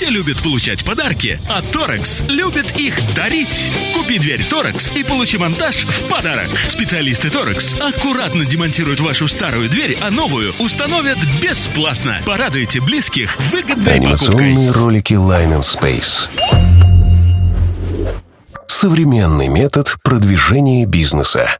Все любят получать подарки, а Торекс любит их дарить. Купи дверь Торекс и получи монтаж в подарок. Специалисты Торекс аккуратно демонтируют вашу старую дверь, а новую установят бесплатно. Порадуйте близких выгодной покупкой. Ролики Line and Space. Современный метод продвижения бизнеса.